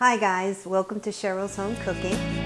Hi guys, welcome to Cheryl's Home Cooking.